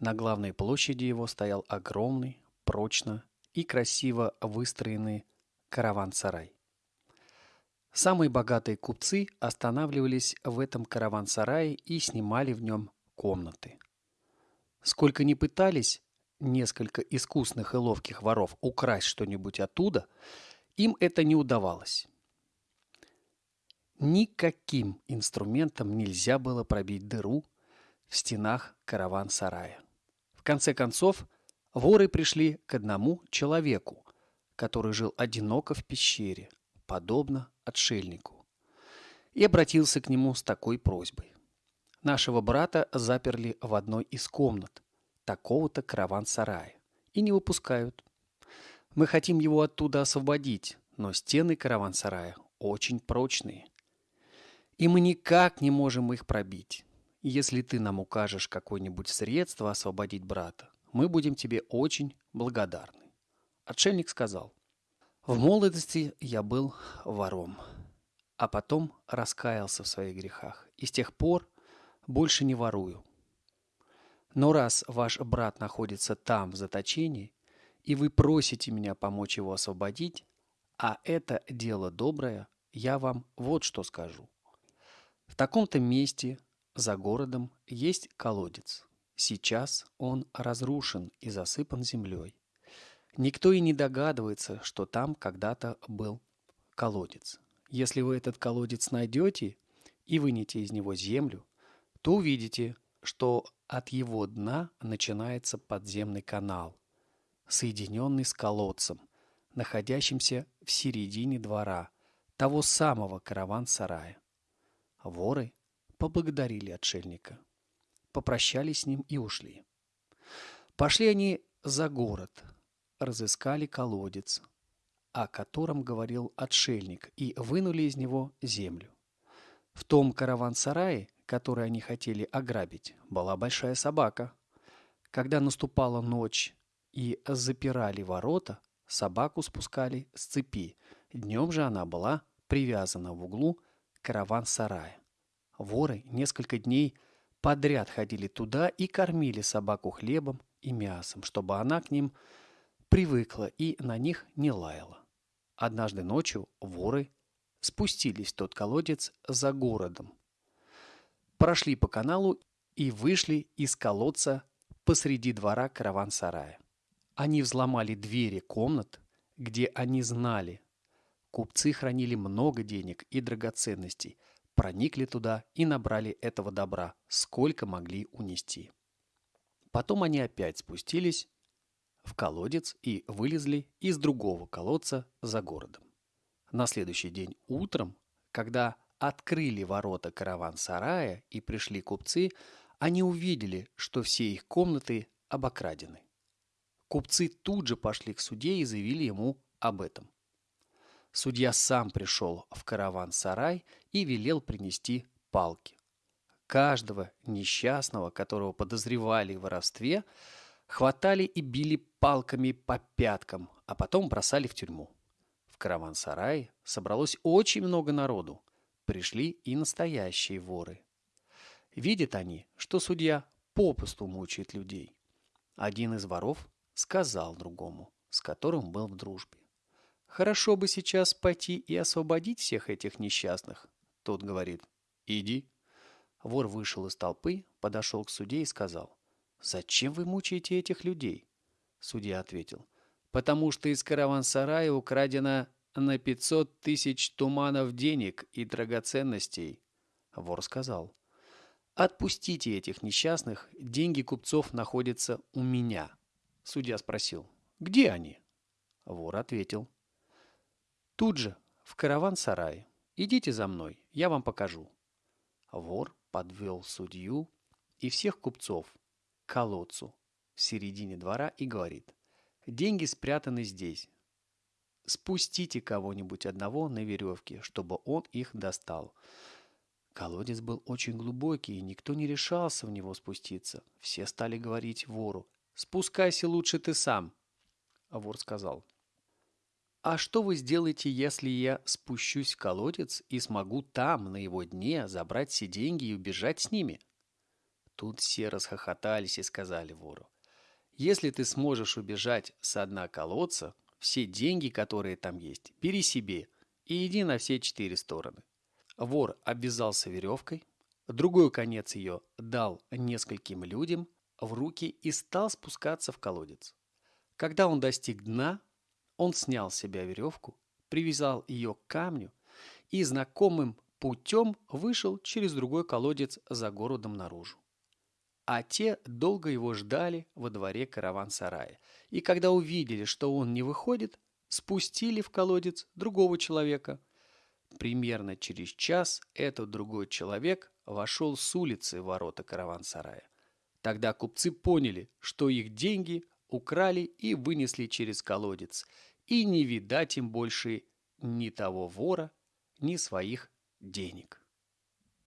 На главной площади его стоял огромный, прочно и красиво выстроенный караван-сарай. Самые богатые купцы останавливались в этом караван-сарае и снимали в нем комнаты. Сколько ни пытались несколько искусных и ловких воров украсть что-нибудь оттуда, им это не удавалось. Никаким инструментом нельзя было пробить дыру в стенах караван-сарая. Конце концов, воры пришли к одному человеку, который жил одиноко в пещере, подобно отшельнику, и обратился к нему с такой просьбой. Нашего брата заперли в одной из комнат такого-то караван-сарая и не выпускают. Мы хотим его оттуда освободить, но стены караван-сарая очень прочные – и мы никак не можем их пробить. Если ты нам укажешь какое-нибудь средство освободить брата, мы будем тебе очень благодарны. Отшельник сказал, в молодости я был вором, а потом раскаялся в своих грехах, и с тех пор больше не ворую. Но раз ваш брат находится там, в заточении, и вы просите меня помочь его освободить, а это дело доброе, я вам вот что скажу – в таком-то месте за городом есть колодец. Сейчас он разрушен и засыпан землей. Никто и не догадывается, что там когда-то был колодец. Если вы этот колодец найдете и вынете из него землю, то увидите, что от его дна начинается подземный канал, соединенный с колодцем, находящимся в середине двора, того самого караван-сарая. Воры поблагодарили отшельника, попрощались с ним и ушли. Пошли они за город, разыскали колодец, о котором говорил отшельник, и вынули из него землю. В том караван-сарае, который они хотели ограбить, была большая собака. Когда наступала ночь и запирали ворота, собаку спускали с цепи. Днем же она была привязана в углу караван-сарая. Воры несколько дней подряд ходили туда и кормили собаку хлебом и мясом, чтобы она к ним привыкла и на них не лаяла. Однажды ночью воры спустились в тот колодец за городом, прошли по каналу и вышли из колодца посреди двора караван-сарая. Они взломали двери комнат, где они знали, Купцы хранили много денег и драгоценностей, проникли туда и набрали этого добра, сколько могли унести. Потом они опять спустились в колодец и вылезли из другого колодца за городом. На следующий день утром, когда открыли ворота караван-сарая и пришли купцы, они увидели, что все их комнаты обокрадены. Купцы тут же пошли к суде и заявили ему об этом. Судья сам пришел в караван-сарай и велел принести палки. Каждого несчастного, которого подозревали в воровстве, хватали и били палками по пяткам, а потом бросали в тюрьму. В караван-сарае собралось очень много народу. Пришли и настоящие воры. Видят они, что судья попусту мучает людей. Один из воров сказал другому, с которым был в дружбе. Хорошо бы сейчас пойти и освободить всех этих несчастных. Тот говорит, иди. Вор вышел из толпы, подошел к судье и сказал, зачем вы мучаете этих людей? Судья ответил, потому что из караван-сарая украдено на 500 тысяч туманов денег и драгоценностей. Вор сказал, отпустите этих несчастных, деньги купцов находятся у меня. Судья спросил, где они? Вор ответил, Тут же, в караван-сарае. Идите за мной, я вам покажу. Вор подвел судью и всех купцов к колодцу в середине двора и говорит, деньги спрятаны здесь. Спустите кого-нибудь одного на веревке, чтобы он их достал. Колодец был очень глубокий, и никто не решался в него спуститься. Все стали говорить вору, «Спускайся лучше ты сам». А вор сказал, а что вы сделаете, если я спущусь в колодец и смогу там, на его дне, забрать все деньги и убежать с ними? Тут все расхохотались и сказали вору, «Если ты сможешь убежать с дна колодца, все деньги, которые там есть, бери себе и иди на все четыре стороны». Вор обвязался веревкой, другой конец ее дал нескольким людям в руки и стал спускаться в колодец. Когда он достиг дна, он снял с себя веревку, привязал ее к камню и знакомым путем вышел через другой колодец за городом наружу. А те долго его ждали во дворе караван-сарая, и когда увидели, что он не выходит, спустили в колодец другого человека. Примерно через час этот другой человек вошел с улицы в ворота караван-сарая. Тогда купцы поняли, что их деньги украли и вынесли через колодец, и не видать им больше ни того вора, ни своих денег.